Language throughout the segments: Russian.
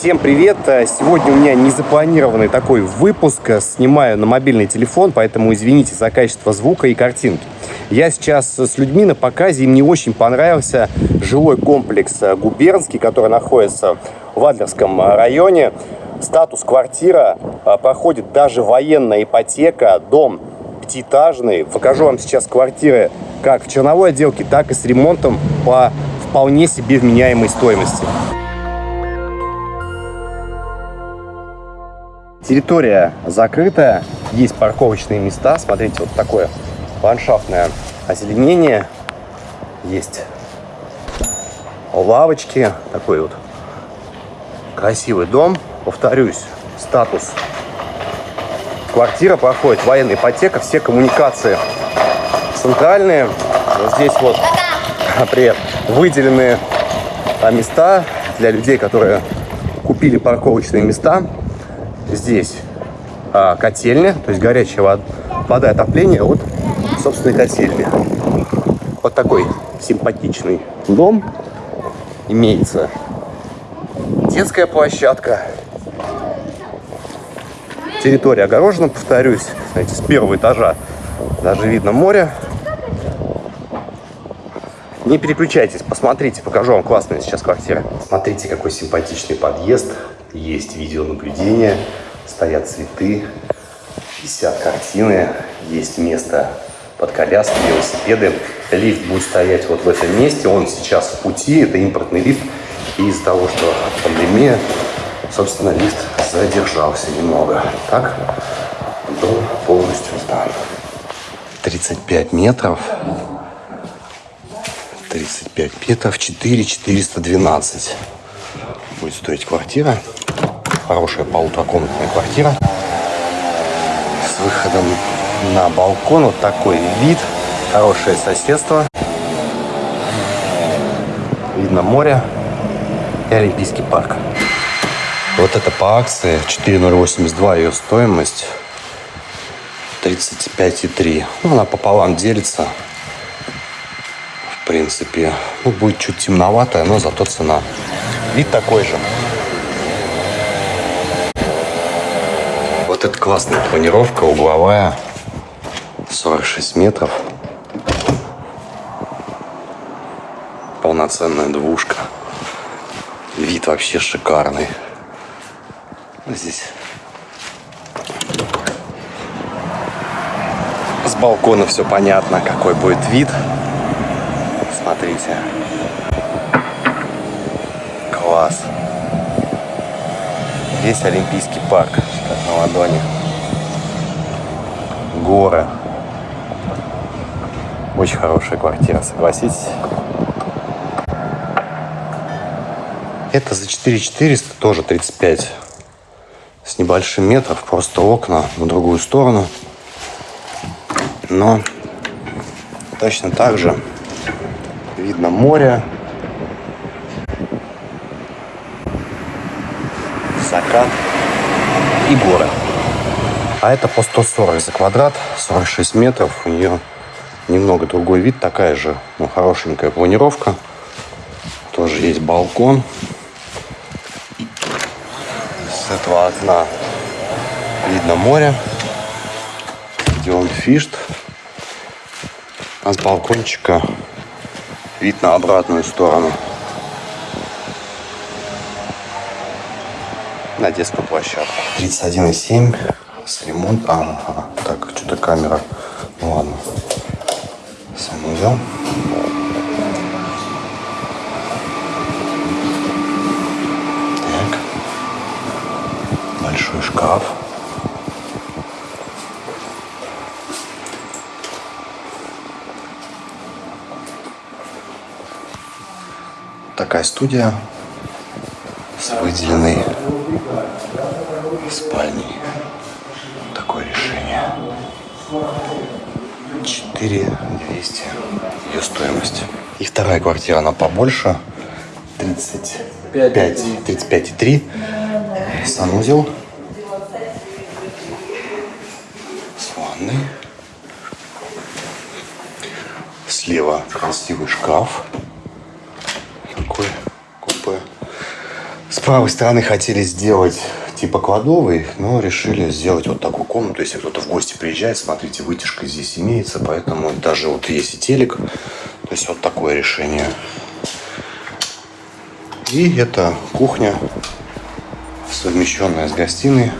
Всем привет! Сегодня у меня незапланированный такой выпуск. Снимаю на мобильный телефон, поэтому извините за качество звука и картинки. Я сейчас с людьми на показе, им не очень понравился жилой комплекс Губернский, который находится в Адлерском районе. Статус квартира, проходит даже военная ипотека, дом пятиэтажный. Покажу вам сейчас квартиры как в черновой отделке, так и с ремонтом по вполне себе вменяемой стоимости. Территория закрытая, есть парковочные места. Смотрите, вот такое ландшафтное озеленение. Есть лавочки. Такой вот красивый дом. Повторюсь, статус. Квартира проходит военная ипотека, все коммуникации центральные. Вот здесь вот, привет, выделены места для людей, которые купили парковочные места. Здесь а, котельня, то есть горячая вода, вода отопление от собственной котельни. Вот такой симпатичный дом. Имеется детская площадка. Территория огорожена, повторюсь. Знаете, с первого этажа даже видно море. Не переключайтесь, посмотрите, покажу вам классная сейчас квартира. Смотрите, какой симпатичный подъезд есть видеонаблюдение, стоят цветы, висят картины, есть место под коляски, велосипеды. Лифт будет стоять вот в этом месте, он сейчас в пути, это импортный лифт. И из-за того, что пандемия, собственно, лифт задержался немного. Так, дом полностью сдан. 35 метров. 35 метров, 4 412 будет стоить квартира. Хорошая полуторакомнатная квартира. С выходом на балкон. Вот такой вид. Хорошее соседство. Видно море и Олимпийский парк. Вот это по акции 4082 ее стоимость 35,3. Ну, она пополам делится. В принципе, ну, будет чуть темноватая, но зато цена. Вид такой же. Вот это классная планировка, угловая. 46 метров. Полноценная двушка. Вид вообще шикарный. Здесь с балкона все понятно, какой будет вид. Смотрите. Класс. Весь Олимпийский парк, как на ладони. Горы. Очень хорошая квартира, согласитесь? Это за 4400, тоже 35 с небольшим метров, просто окна на другую сторону. Но точно так же видно море, закат и горы. А это по 140 за квадрат, 46 метров. У нее немного другой вид, такая же ну, хорошенькая планировка. Тоже есть балкон. С этого окна видно море, где он фишт. А с балкончика вид на обратную сторону. На детскую площадку. 31,7 с ремонт. А, ага. так, что-то камера. Ну ладно. Санузел. Так. Большой шкаф. Такая студия с выделенной спальней. Такое решение. 4200 ее стоимость. И вторая квартира, она побольше. 35, 35,3. Санузел. С ванной. Слева красивый шкаф. Такой правой стороны хотели сделать типа кладовый, но решили сделать вот такую комнату. Если кто-то в гости приезжает, смотрите, вытяжка здесь имеется, поэтому даже вот есть и телек. То есть вот такое решение. И это кухня, совмещенная с гостиной.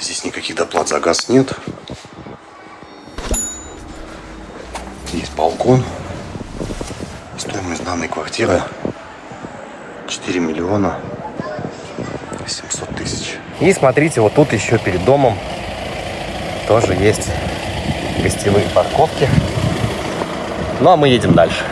Здесь никаких доплат за газ нет. Есть балкон. Стоимость данной квартиры 4 миллиона 700 тысяч. И смотрите, вот тут еще перед домом тоже есть гостевые парковки. Ну а мы едем дальше.